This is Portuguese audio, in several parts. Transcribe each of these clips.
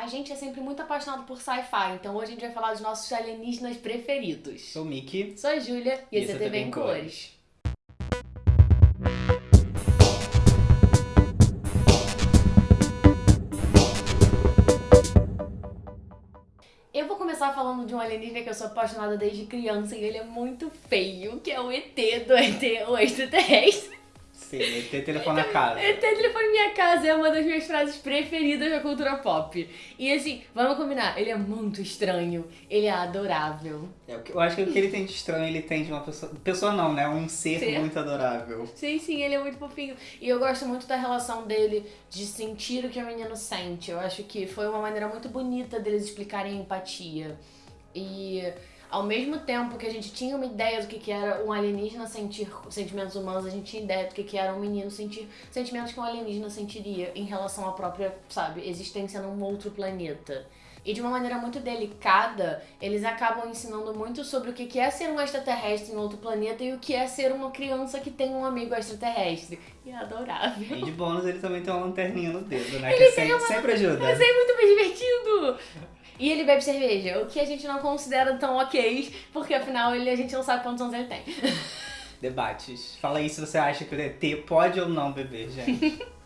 A gente é sempre muito apaixonado por sci-fi, então hoje a gente vai falar dos nossos alienígenas preferidos. Sou o Mickey. Sou a Júlia e, esse é TV em Cores. Eu vou começar falando de um alienígena que eu sou apaixonada desde criança e ele é muito feio, que é o ET do ET, o extraterrestre. Sim, ET telefone na casa. ET telefone minha casa é uma das minhas frases preferidas da cultura pop. E assim, vamos combinar, ele é muito estranho, ele é adorável. É, eu acho que o que ele tem de estranho, ele tem de uma pessoa. Pessoa não, né? Um ser, Ser. muito adorável. Sim, sim, ele é muito fofinho. E eu gosto muito da relação dele de sentir o que o menino sente. Eu acho que foi uma maneira muito bonita deles explicarem empatia. E ao mesmo tempo que a gente tinha uma ideia do que, que era um alienígena sentir sentimentos humanos, a gente tinha ideia do que, que era um menino sentir sentimentos que um alienígena sentiria em relação à própria, sabe, existência num outro planeta. E de uma maneira muito delicada, eles acabam ensinando muito sobre o que é ser um extraterrestre em outro planeta e o que é ser uma criança que tem um amigo extraterrestre. E é adorável. E de bônus, ele também tem uma lanterninha no dedo, né? Ele que tem sempre, uma- sempre ajuda. Mas é muito mais divertido! E ele bebe cerveja, o que a gente não considera tão ok, porque afinal ele, a gente não sabe quantos anos ele tem. Debates. Fala aí se você acha que o ET pode ou não beber, gente.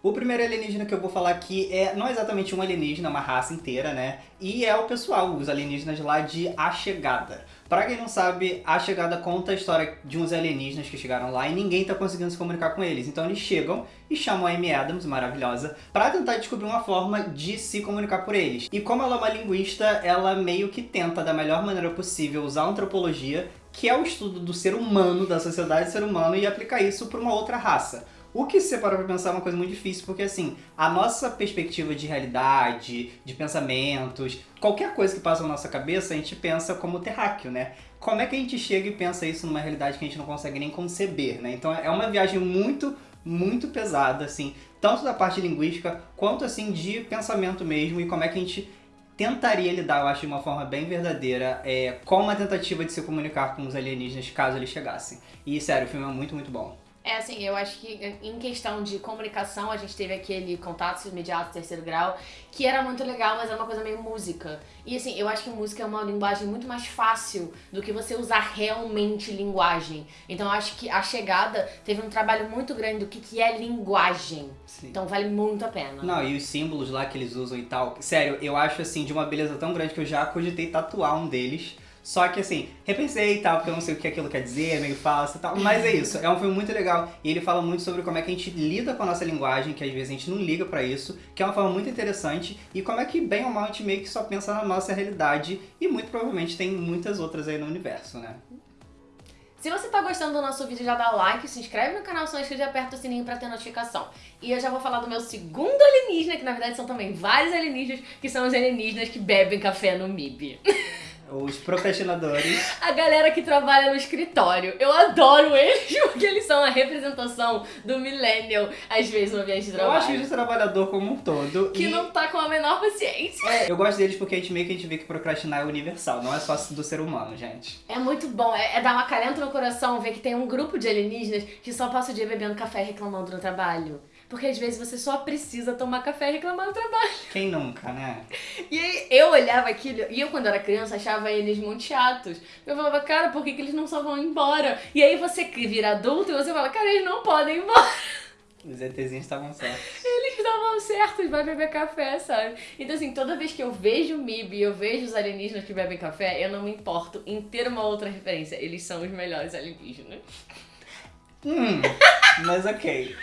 O primeiro alienígena que eu vou falar aqui é não exatamente um alienígena, é uma raça inteira, né? E é o pessoal, os alienígenas lá de A Chegada. Pra quem não sabe, A Chegada conta a história de uns alienígenas que chegaram lá e ninguém tá conseguindo se comunicar com eles. Então eles chegam e chamam a Amy Adams, maravilhosa, pra tentar descobrir uma forma de se comunicar por eles. E como ela é uma linguista, ela meio que tenta, da melhor maneira possível, usar a antropologia, que é o estudo do ser humano, da sociedade do ser humano, e aplicar isso pra uma outra raça. O que se você parar pra pensar é uma coisa muito difícil, porque assim, a nossa perspectiva de realidade, de pensamentos, qualquer coisa que passa na nossa cabeça, a gente pensa como terráqueo, né? Como é que a gente chega e pensa isso numa realidade que a gente não consegue nem conceber, né? Então é uma viagem muito, muito pesada, assim, tanto da parte linguística, quanto assim de pensamento mesmo, e como é que a gente tentaria lidar, eu acho, de uma forma bem verdadeira, é, com uma tentativa de se comunicar com os alienígenas caso eles chegassem. E sério, o filme é muito, muito bom. É assim, eu acho que em questão de comunicação, a gente teve aquele contato imediato, terceiro grau, que era muito legal, mas era uma coisa meio música. E assim, eu acho que música é uma linguagem muito mais fácil do que você usar realmente linguagem. Então eu acho que a chegada teve um trabalho muito grande do que, que é linguagem. Sim. Então vale muito a pena. Não, e os símbolos lá que eles usam e tal. Sério, eu acho assim de uma beleza tão grande que eu já cogitei tatuar um deles. Só que assim, repensei e tal, porque eu não sei o que aquilo quer dizer, é meio falso e tal. Mas é isso, é um filme muito legal. E ele fala muito sobre como é que a gente lida com a nossa linguagem, que às vezes a gente não liga pra isso, que é uma forma muito interessante. E como é que, bem ou mal, a gente meio que só pensa na nossa realidade. E muito provavelmente tem muitas outras aí no universo, né? Se você tá gostando do nosso vídeo, já dá like, se inscreve no canal, se não inscrito e aperta o sininho pra ter notificação. E eu já vou falar do meu segundo alienígena, que na verdade são também vários alienígenas, que são os alienígenas que bebem café no MIB. Os procrastinadores. A galera que trabalha no escritório. Eu adoro eles porque eles são a representação do millennial, às vezes, no ambiente de Eu trabalho. acho que de trabalhador como um todo. Que e... não tá com a menor paciência. É, eu gosto deles porque a gente meio que a gente vê que procrastinar é universal, não é só do ser humano, gente. É muito bom, é, é dar uma calenta no coração ver que tem um grupo de alienígenas que só passa o dia bebendo café e reclamando no trabalho. Porque às vezes você só precisa tomar café e reclamar no trabalho. Quem nunca, né? E aí eu olhava aquilo, e eu quando era criança achava eles muito chatos. Eu falava, cara, por que, que eles não só vão embora? E aí você vira adulto e você fala, cara, eles não podem ir embora. Os ETzinhos estavam certos. Eles estavam certos, vai beber café, sabe? Então, assim, toda vez que eu vejo o MIB e eu vejo os alienígenas que bebem café, eu não me importo em ter uma outra referência. Eles são os melhores alienígenas. Hum, mas ok.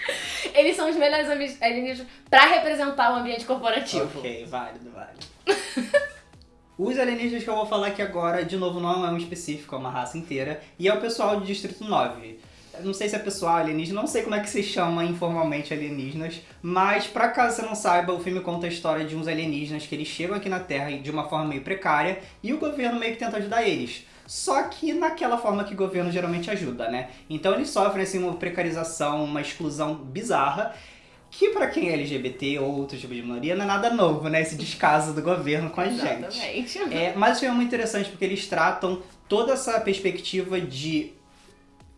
Eles são os melhores alienígenas pra representar o ambiente corporativo. Ok, válido, válido. Os alienígenas que eu vou falar aqui agora, de novo, não é um específico, é uma raça inteira. E é o pessoal do Distrito 9. Eu Não sei se é pessoal alienígena, não sei como é que se chama informalmente alienígenas, mas pra caso você não saiba, o filme conta a história de uns alienígenas que eles chegam aqui na Terra de uma forma meio precária e o governo meio que tenta ajudar eles. Só que naquela forma que o governo geralmente ajuda, né? Então eles sofrem assim, uma precarização, uma exclusão bizarra, que pra quem é LGBT ou outro tipo de minoria não é nada novo, né? Esse descaso do governo com a gente. Exatamente. É, mas filme é muito interessante porque eles tratam toda essa perspectiva de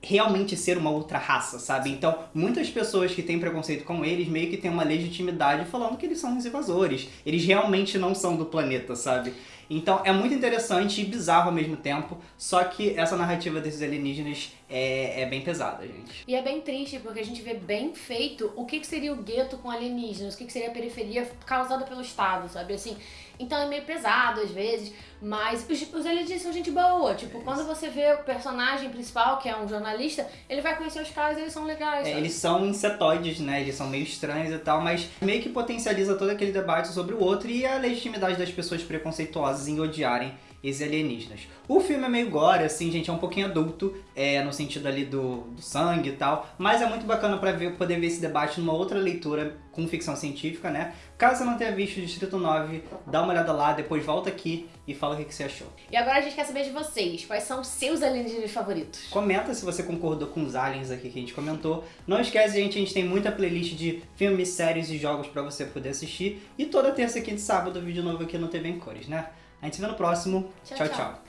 realmente ser uma outra raça, sabe? Então, muitas pessoas que têm preconceito com eles meio que têm uma legitimidade falando que eles são os invasores. Eles realmente não são do planeta, sabe? Então é muito interessante e bizarro ao mesmo tempo, só que essa narrativa desses alienígenas é, é bem pesada, gente. E é bem triste, porque a gente vê bem feito o que, que seria o gueto com alienígenas, o que, que seria a periferia causada pelo Estado, sabe? Assim, então é meio pesado às vezes, mas os, os alienígenas são gente boa. Tipo, é quando você vê o personagem principal, que é um jornalista, ele vai conhecer os caras e eles são legais. É, eles são insetoides, né? Eles são meio estranhos e tal, mas meio que potencializa todo aquele debate sobre o outro e a legitimidade das pessoas preconceituosas em odiarem esses alienígenas. O filme é meio gore, assim, gente, é um pouquinho adulto, é, no sentido ali do, do sangue e tal, mas é muito bacana pra ver, poder ver esse debate numa outra leitura com ficção científica, né? Caso você não tenha visto Distrito 9, dá uma olhada lá, depois volta aqui e fala o que, que você achou. E agora a gente quer saber de vocês, quais são os seus alienígenas favoritos? Comenta se você concordou com os aliens aqui que a gente comentou. Não esquece, gente, a gente tem muita playlist de filmes, séries e jogos pra você poder assistir. E toda terça, quinta e sábado, vídeo novo aqui no TV em Cores, né? A gente se vê no próximo. tchau. tchau. tchau.